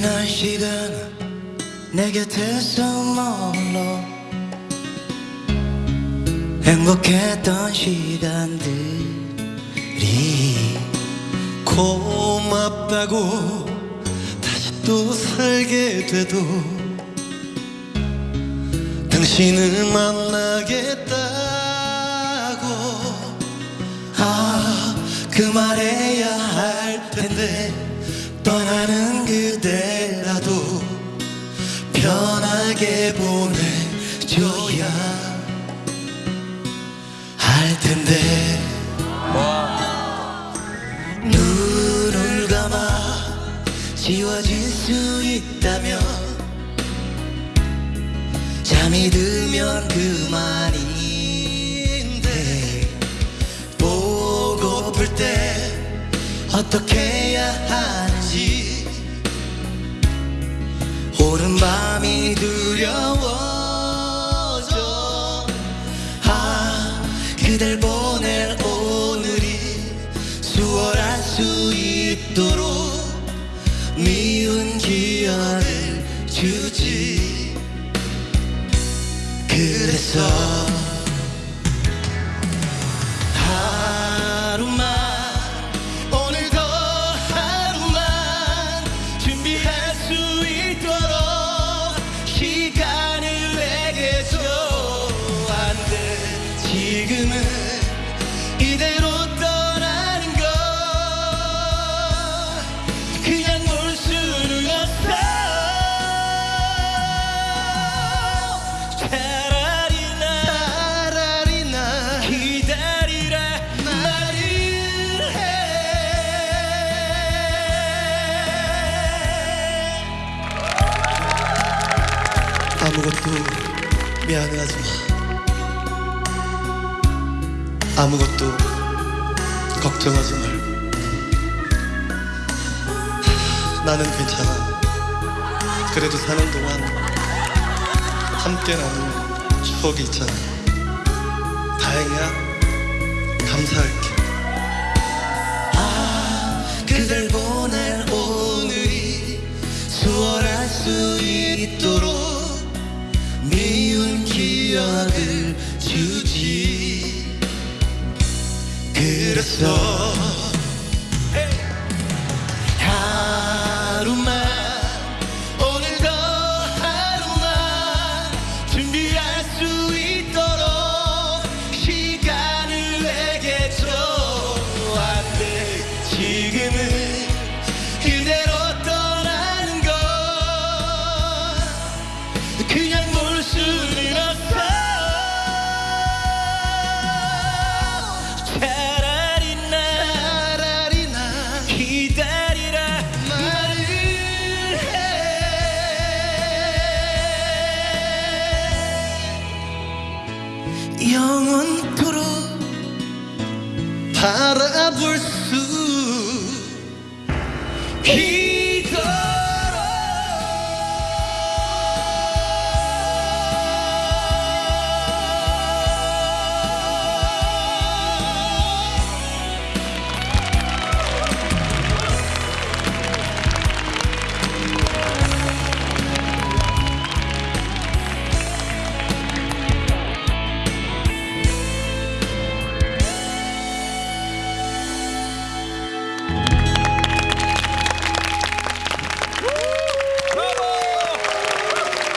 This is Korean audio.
지난 시간 내 곁에서 머물러 행복했던 시간들이 고맙다고 다시 또 살게 돼도 당신을 만나겠다고 아, 그 말해야 할 텐데 떠나는 그대라도 편하게 보내줘야 할 텐데. 눈을 감아 지워질 수 있다면 잠이 들면 그만인데. 보고플 때 어떻게 해야 하는 지 오는 밤이 두려워져. 아 그댈 보낼 오늘이 수월할 수 있도록 미운 기억을 주지. 그래서 아무것도 미안해하지 마. 아무것도 걱정하지 말고 나는 괜찮아. 그래도 사는 동안 함께 나눈 추억이 있잖아. 다행이야. 감사할 그대로 떠나는 건 그냥 볼 수는 없어. 차라리 나 차라리 나 기다리라 말을 해. 영원토록 바라볼 수 있